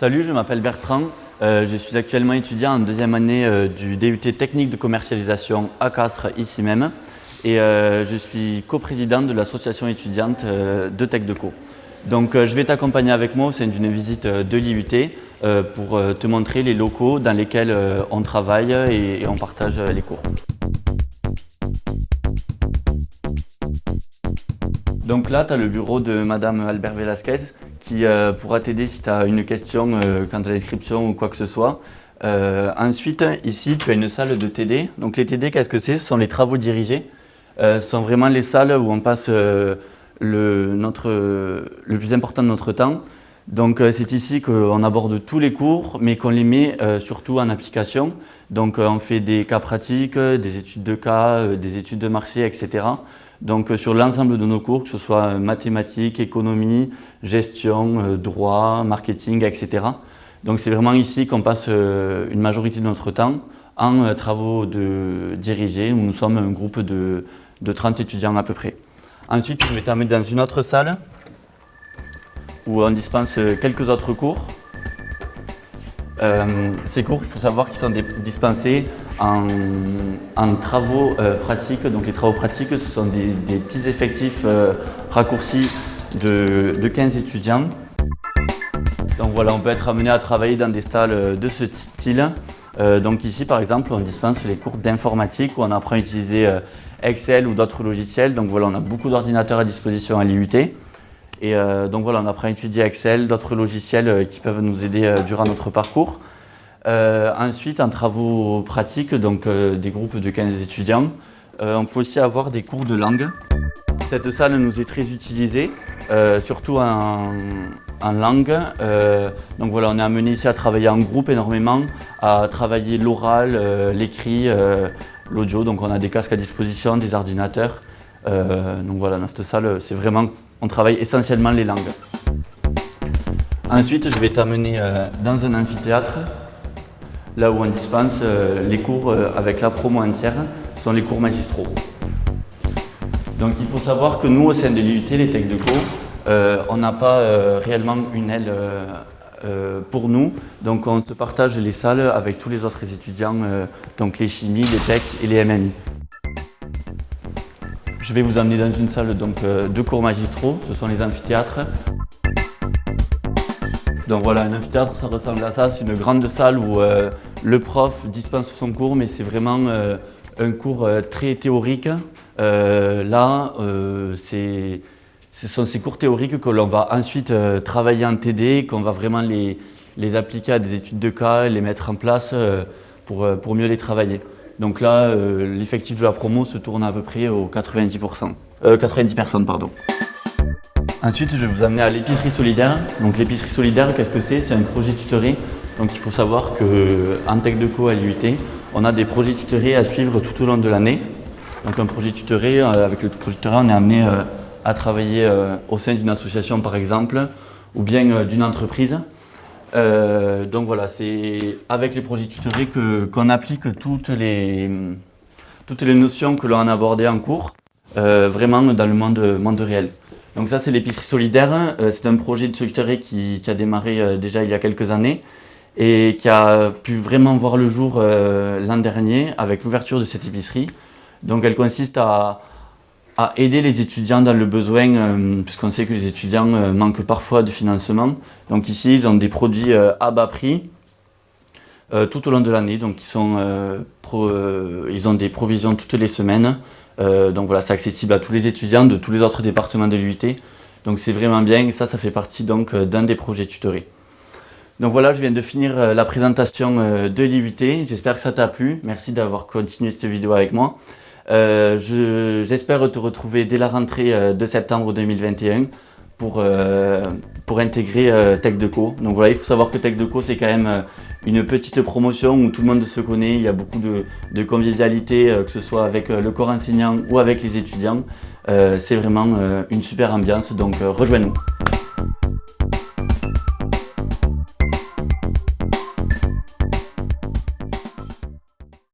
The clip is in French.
Salut, je m'appelle Bertrand. Euh, je suis actuellement étudiant en deuxième année euh, du DUT technique de commercialisation à Castres, ici même. Et euh, je suis coprésident de l'association étudiante de TechDeco. Donc je vais t'accompagner avec moi au sein d'une visite de l'IUT pour te montrer les locaux dans lesquels on travaille et on partage les cours. Donc là, tu as le bureau de Madame Albert Velasquez qui euh, pourra t'aider si tu as une question euh, quant à l'inscription ou quoi que ce soit. Euh, ensuite, ici, tu as une salle de TD. Donc les TD, qu'est-ce que c'est? Ce sont les travaux dirigés. ce sont vraiment les salles où on passe le, notre, le plus important de notre temps. Donc c'est ici qu'on aborde tous les cours, mais qu'on les met surtout en application. Donc on fait des cas pratiques, des études de cas, des études de marché, etc. Donc euh, sur l'ensemble de nos cours, que ce soit euh, mathématiques, économie, gestion, euh, droit, marketing, etc. Donc c'est vraiment ici qu'on passe une majorité de notre temps en travaux de dirigés, où nous sommes un groupe de, 30 étudiants à peu près. Ensuite, je vais t'amener dans une autre salle où on dispense quelques autres cours. ces cours, il faut savoir qu'ils sont dispensés en, travaux euh, pratiques. Donc les travaux pratiques, ce sont des, petits effectifs euh, raccourcis de, 15 étudiants. Donc voilà, on peut être amené à travailler dans des salles euh, de ce style. donc ici, par exemple, on dispense les cours d'informatique où on apprend à utiliser Excel ou d'autres logiciels. Donc voilà, on a beaucoup d'ordinateurs à disposition à l'IUT. Et donc voilà, on apprend à étudier Excel, d'autres logiciels qui peuvent nous aider durant notre parcours. Euh, ensuite, en travaux pratiques, donc euh, des groupes de 15 étudiants, euh, on peut aussi avoir des cours de langue. Cette salle nous est très utilisée, surtout en, langue. donc voilà, on est amené ici à travailler en groupe énormément, à travailler l'oral, l'écrit, l'audio. Donc on a des casques à disposition, des ordinateurs. donc voilà, dans cette salle, c'est vraiment, on travaille essentiellement les langues. Ensuite, je vais t'amener dans un amphithéâtre là où on dispense euh, les cours euh, avec la promo entière, sont les cours magistraux. Donc il faut savoir que nous, au sein de l'IUT, les Tech de Co, euh, on n'a pas réellement une aile pour nous. Donc on se partage les salles avec tous les autres étudiants, donc les chimies, les tech et les MMI. Je vais vous amener dans une salle donc, de cours magistraux, ce sont les amphithéâtres. Donc voilà, un amphithéâtre, ça ressemble à ça. C'est une grande salle où le prof dispense son cours, mais c'est vraiment euh, un cours euh, très théorique. là, ce sont ces cours théoriques que l'on va ensuite travailler en TD, qu'on va vraiment les, appliquer à des études de cas, les mettre en place pour, mieux les travailler. Donc là, l'effectif de la promo se tourne à peu près aux 90%. 90 personnes. Ensuite, je vais vous amener à l'épicerie solidaire. Donc l'épicerie solidaire, qu'est-ce que c'est? C'est un projet tutoré. Donc il faut savoir qu'en Tech Co à l'IUT, on a des projets tutorés à suivre tout au long de l'année. Donc un projet tutoré, euh, avec le projet tutoré, on est amené euh, à travailler euh, au sein d'une association par exemple, ou bien d'une entreprise. donc voilà, c'est avec les projets tutorés qu'on applique toutes les, toutes les notions que l'on a abordées en cours, vraiment dans le monde, monde réel. Donc ça, c'est l'épicerie solidaire. C'est un projet de solidarité qui, a démarré déjà il y a quelques années et qui a pu vraiment voir le jour euh, l'an dernier avec l'ouverture de cette épicerie. Donc elle consiste à, aider les étudiants dans le besoin, puisqu'on sait que les étudiants manquent parfois de financement. Donc ici, ils ont des produits à bas prix tout au long de l'année. Donc ils, ont des provisions toutes les semaines. Euh, donc voilà, c'est accessible à tous les étudiants de tous les autres départements de l'UIT. Donc c'est vraiment bien et ça, ça fait partie donc euh, d'un des projets tutorés. Donc voilà, je viens de finir euh, la présentation de l'IUT. J'espère que ça t'a plu. Merci d'avoir continué cette vidéo avec moi. J'espère te retrouver dès la rentrée de septembre 2021 pour, pour intégrer TechDeco. Donc voilà, il faut savoir que TechDeco, c'est quand même une petite promotion où tout le monde se connaît, il y a beaucoup de, convivialité, euh, que ce soit avec euh, le corps enseignant ou avec les étudiants. Euh, c'est vraiment une super ambiance, donc rejoins-nous.